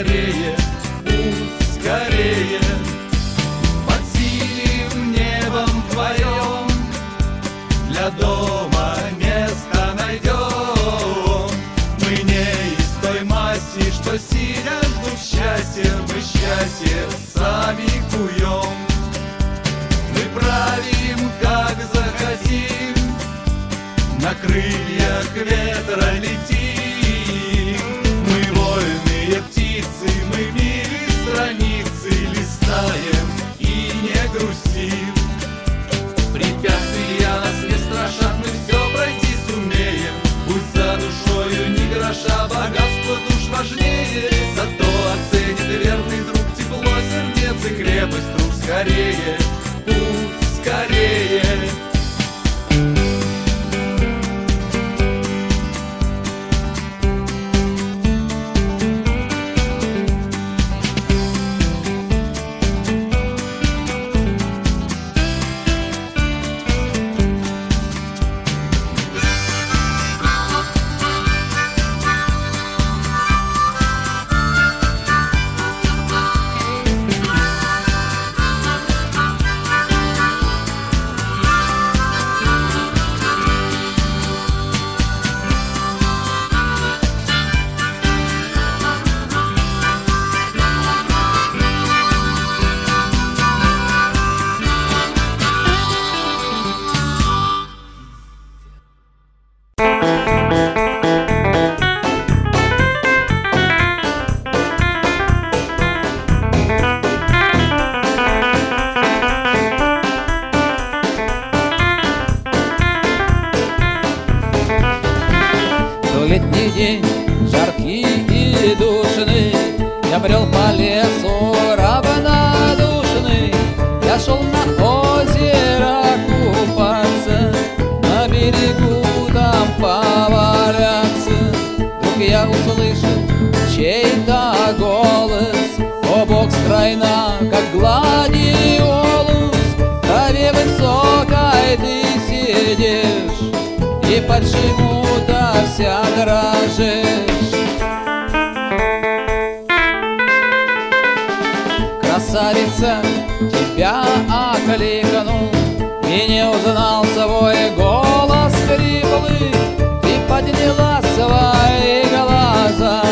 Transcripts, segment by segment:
скорее Пусть скорее. Под синим небом твоем Для дома место найдем. Мы не из той масти, что сидя ждут счастья. Мы счастье сами куем. Мы правим, как захотим. На крыльях ветра богатство душ важнее Зато оценит верный друг тепло сердец и крепость рук скорее Пусть скорее тебя окликнул И не узнал свой голос хриплый Ты подняла свои глаза.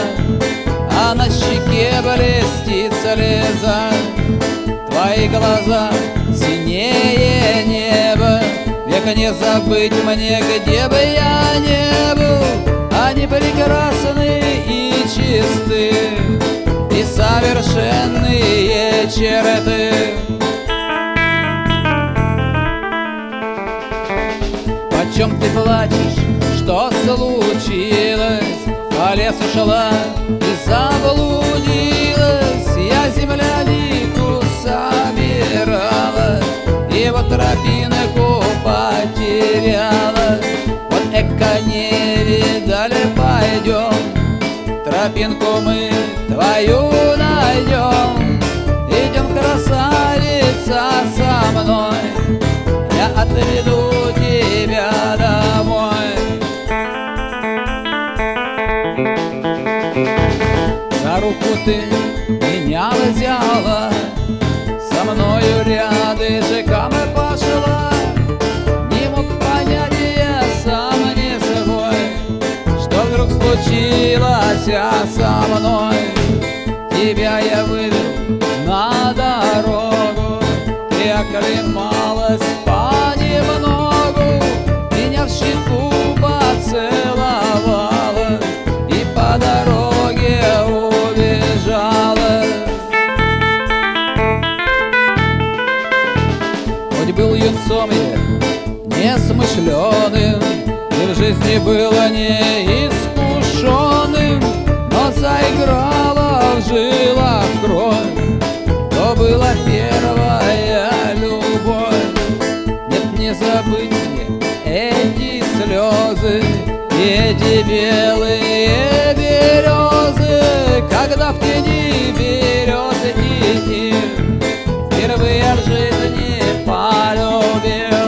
А на щеке блестит слеза Твои глаза синее неба Век не забыть мне, где бы я не был. Они прекрасны и чисты И совершенные черты Почем ты плачешь, что случилось? По лесу шла и заблудилась. Я землянику собирала И вот тропинку потеряла. Вот эко не видали, пойдем. Тропинку мы твою найдем. Идем, красавица, со мной. Я отведу руку ты меня взяла. Со мною рядышком и пошла. Не мог понять я сам не свой Что вдруг случилось со мной Тебя я вывел на дорогу. Ты оклемалась понемногу Меня в щеку поцеловала. И по дороге лицом несмышленым И в жизни было неискушенным Но заиграла в жилах кровь. То была первая любовь. Нет, не забыть эти слезы И эти белые березы Когда в тени березы идти. Впервые в жизни there.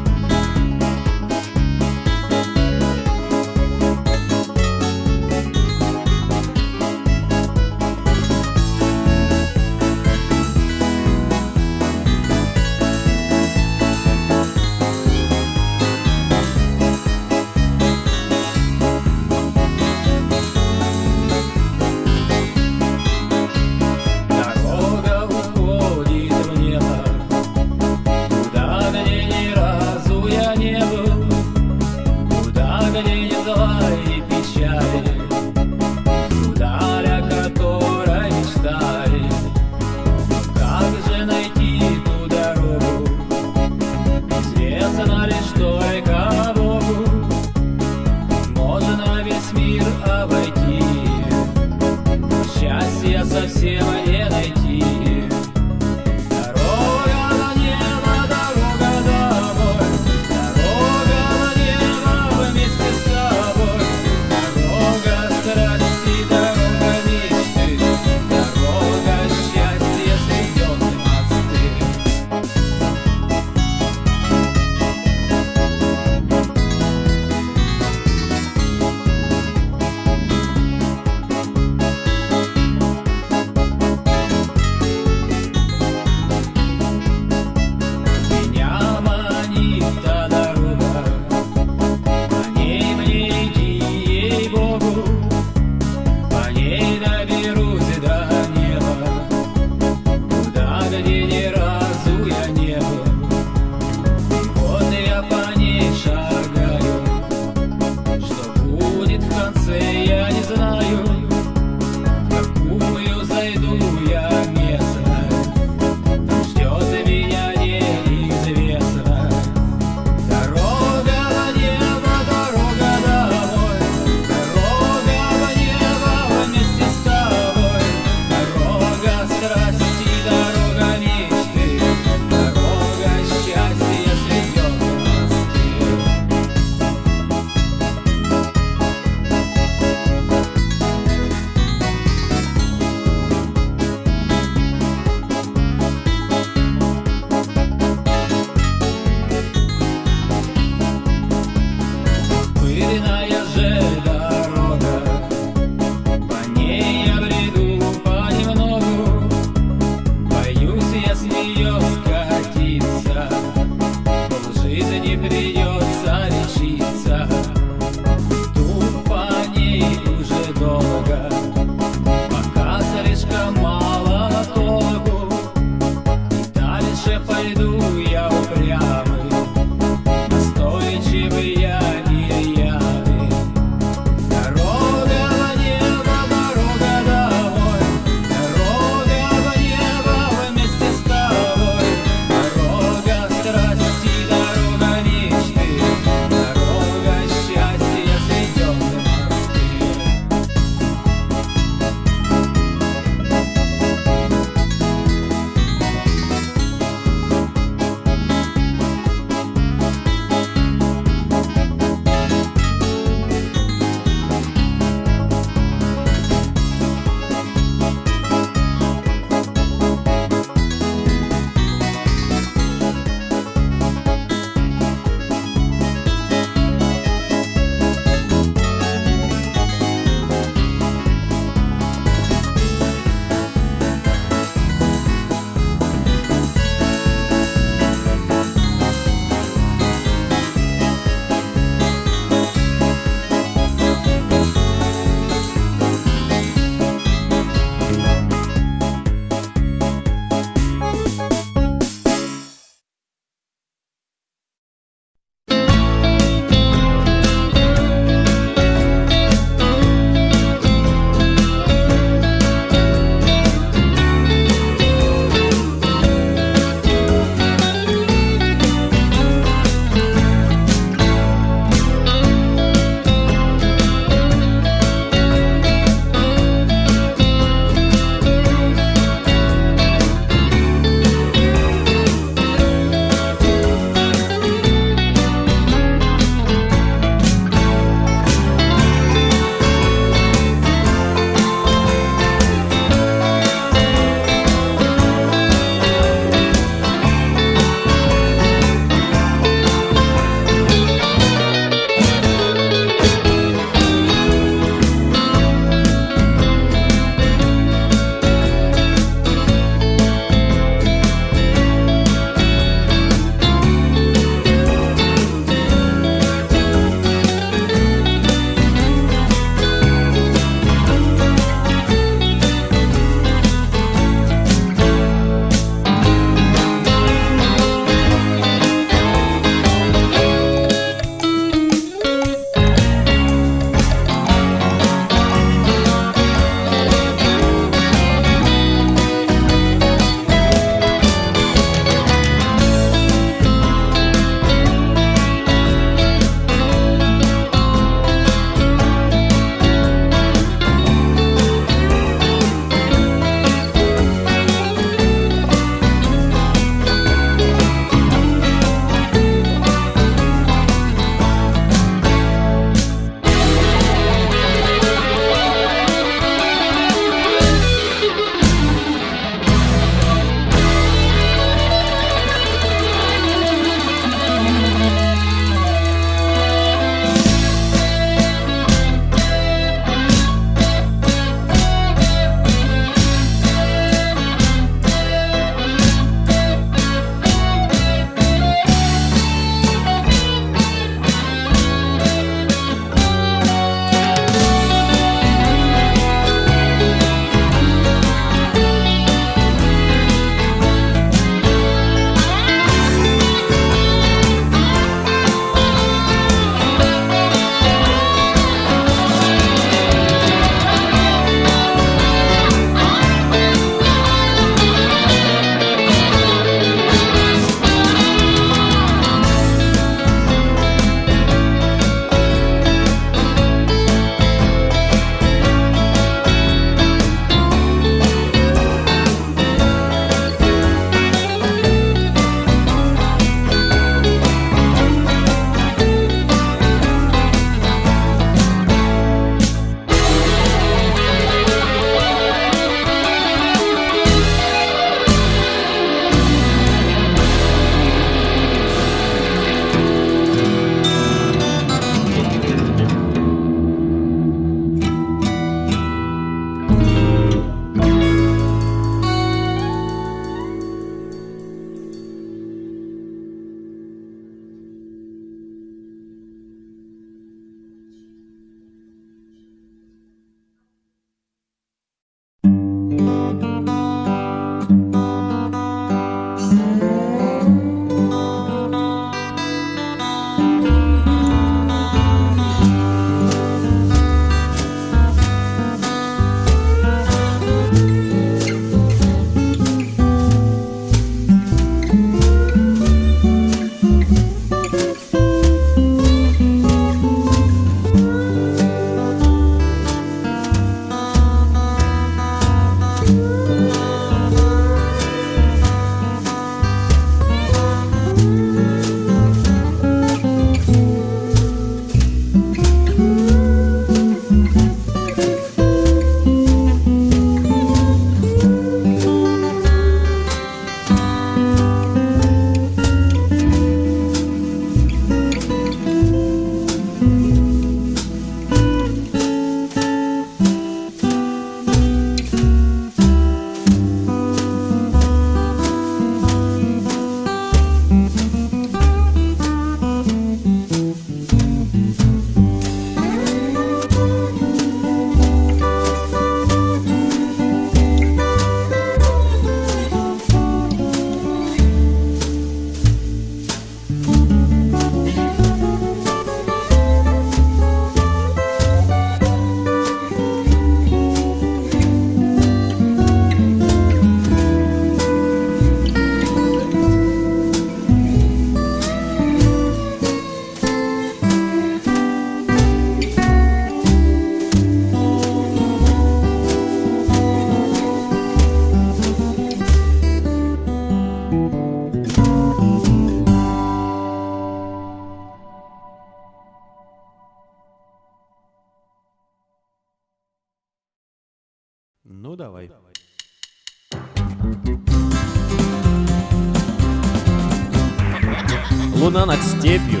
Степью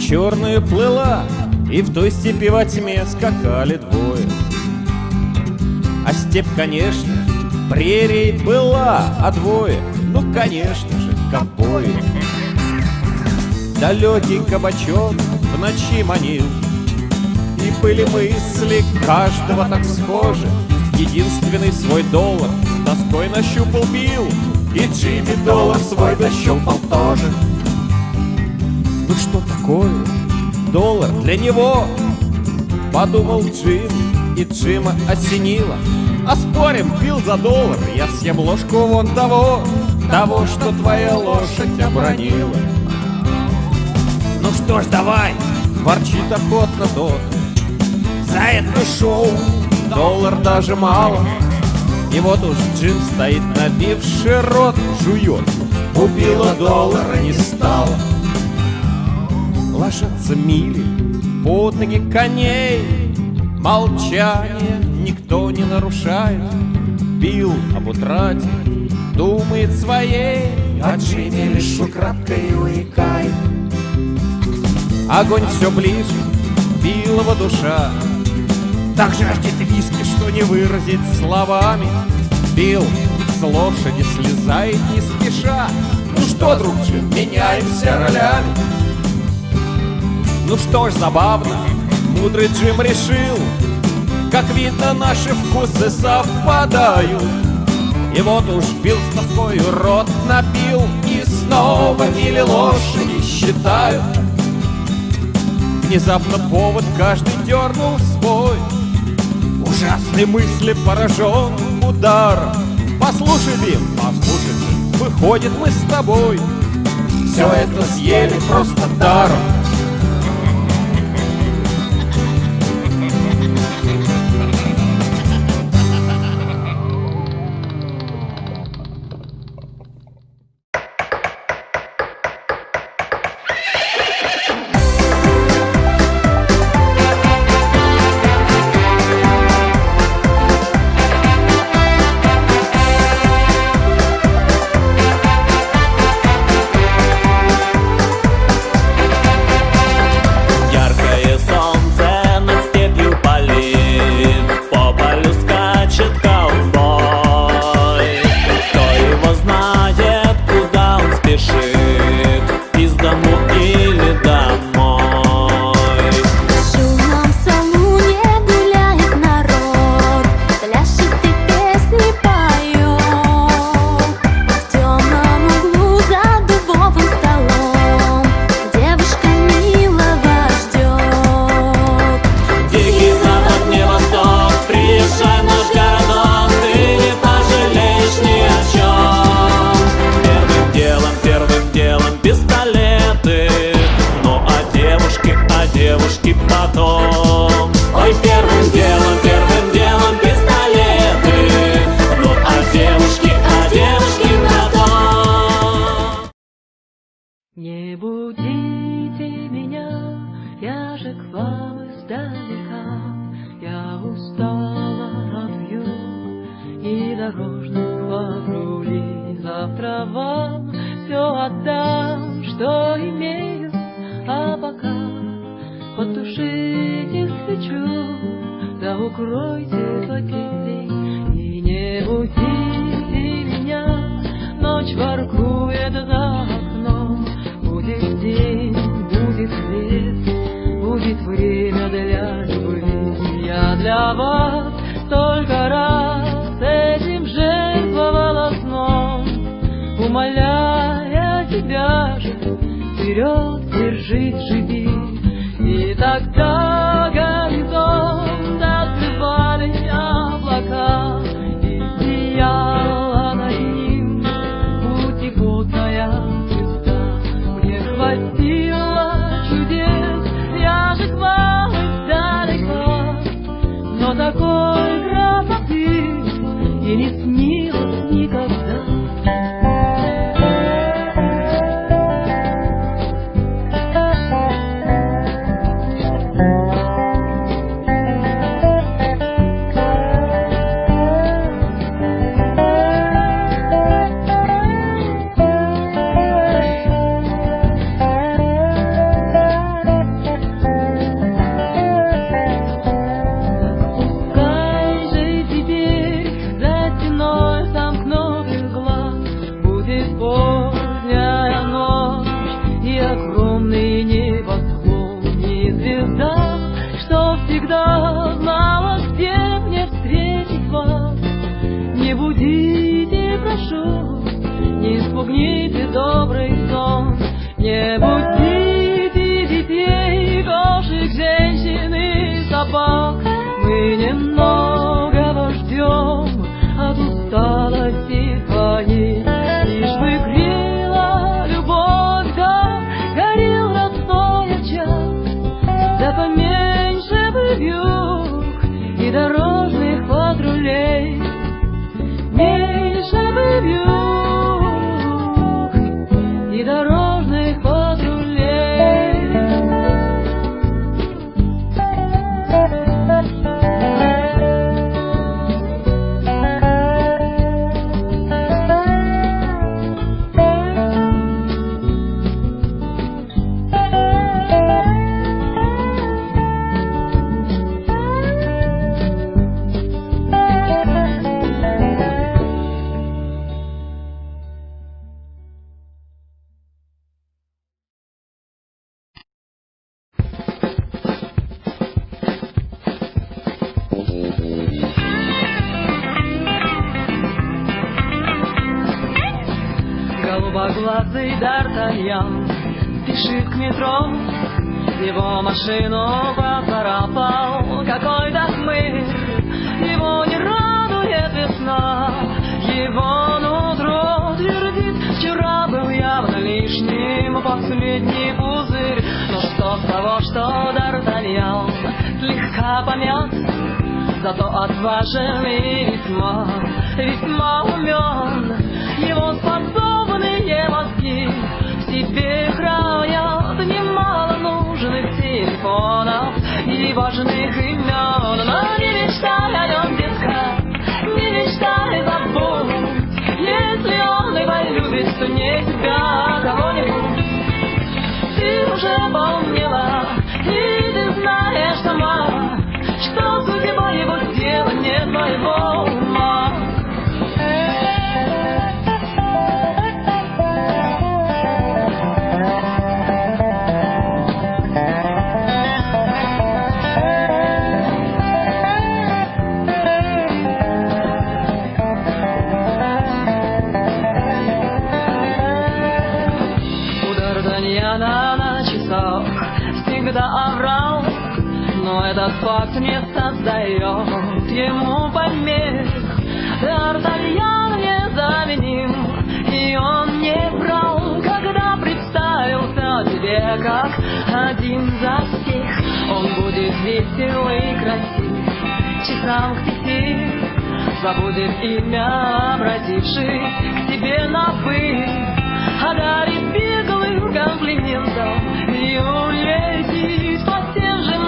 черную плыла, И в той степи во тьме скакали двое. А степь, конечно, прерией была, а двое, ну, конечно же, ковбои. Далекий кабачок в ночи манил, И были мысли каждого так схожи. Единственный свой доллар с тоской нащупал бил, И Джимми доллар свой нащупал тоже. Ну что такое? Доллар для него? Подумал Джим, и Джима осенило. А спорим, пил за доллар Я съем ложку вон того Того, что твоя лошадь обронила. Ну что ж, давай Ворчит охотно тот. За это шоу Доллар даже мало. И вот уж Джим стоит набивший рот Жует. Убила доллара не стало Ложатся мили. Под ноги коней Молчание никто не нарушает. Бил об утрате, думает своей А Джимми лишь украдкой уикает. Огонь все ближе, Биллова душа. Так жаждет виски, что не выразить словами. Билл с лошади слезает не спеша. Ну что, друг меняемся ролями ну что ж, забавно, мудрый Джим решил Как видно, наши вкусы совпадают. И вот уж бил с тоскою рот напил И снова мили лошади считают. Внезапно повод каждый дернул свой. Ужасной мысли поражен удар. Послушай, Бим, послушай, выходит мы с тобой. Все это съели просто даром miró и дорожных последний пузырь. Но что с того, что Д'Артаньян слегка помят, зато отважен и весьма, весьма умен. Его способные мозги в себе хранят немало нужных телефонов и важных имен. Но не мечтай о нем, детка, не мечтай, забудь. Если он и полюбит, то не тебя, а кого-нибудь. И ты знаешь сама, что судьба его дела не твоего факт не создает ему помех. Д'Артаньян незаменим, и он не врал, когда представился тебе как один за всех. Он будет весел и красив, часам к пяти забудет имя, обратившись к тебе на вы, одарит беглым комплиментом и улетит по тем же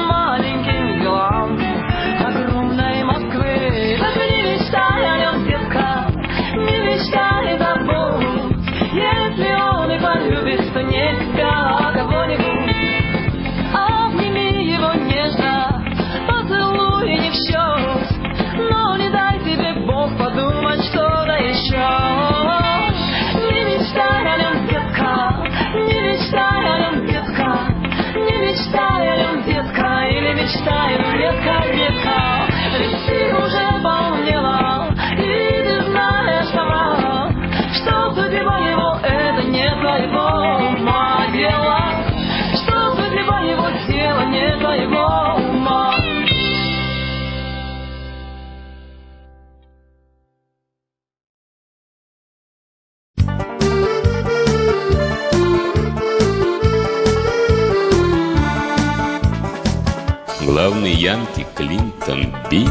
янки Клинтон Билл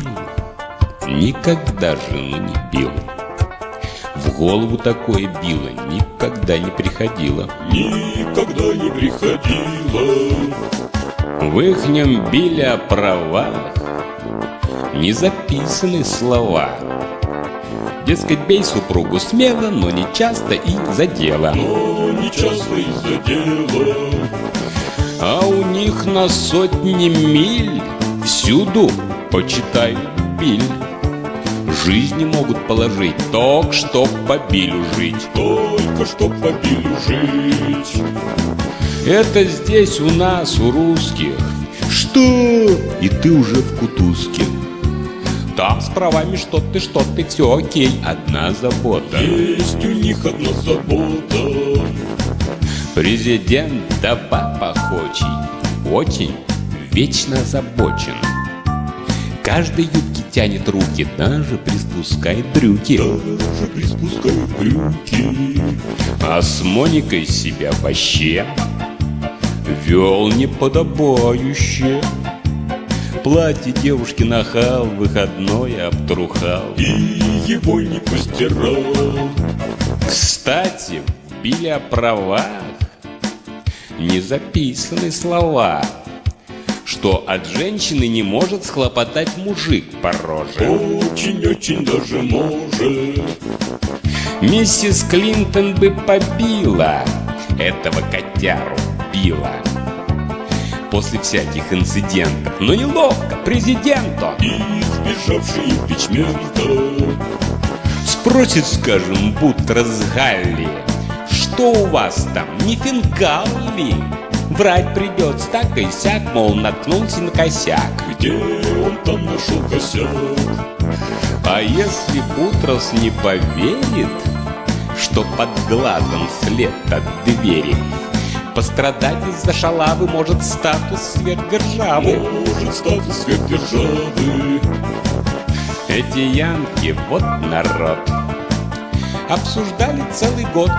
никогда жену не бил. В голову такое било никогда не приходило. Никогда не приходило. В ихнем биле о провалах не записаны слова. Дескать, бей супругу смело, но не часто и за дело. Но не часто из-за дела. А у них на сотни миль всюду почитают биль. Жизни могут положить, только чтоб по билю жить. Только чтоб по билю жить. Это здесь у нас, у русских. Что? И ты уже в кутузке. Там с правами что ты, что ты, все окей. Одна забота. Есть у них одна забота. Президент да папа хочет, очень вечно озабочен. Каждый юбки тянет руки, даже приспускает брюки. Даже приспускает брюки А с Моникой себя вообще вел неподобающе. Платье девушки нахал, выходной обтрухал. И его не постирал Кстати, в Биле о правах не записаны слова, что от женщины не может схлопотать мужик по роже. Очень-очень даже может Миссис Клинтон бы побила этого котяру била после всяких инцидентов. Но неловко президенту. И избежавший импичмента Спросит, скажем, будто с Галли, что у вас там, не фингал ли? Врать придется так и сяк, мол, наткнулся на косяк. Где он там нашел косяк А если Бутрос не поверит, что под глазом след от двери, пострадать из-за шалавы может статус сверхдержавы. Может статус сверхдержавы Эти янки, вот народ, обсуждали целый год.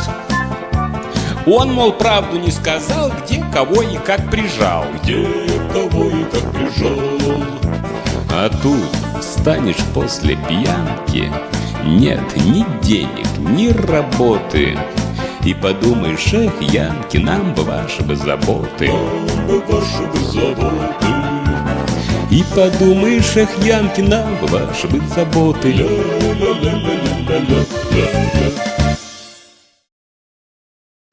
Он, мол, правду не сказал, где, кого и как прижал. Где кого и как прижал А тут встанешь после пьянки, нет ни денег, ни работы. И подумаешь, эх, Янки, нам бы ваши бы заботы. Нам бы ваши бы заботы И подумаешь, эх, Янки, нам бы ваши бы заботы. Ля-ля-ля-ля-ля-ля-ля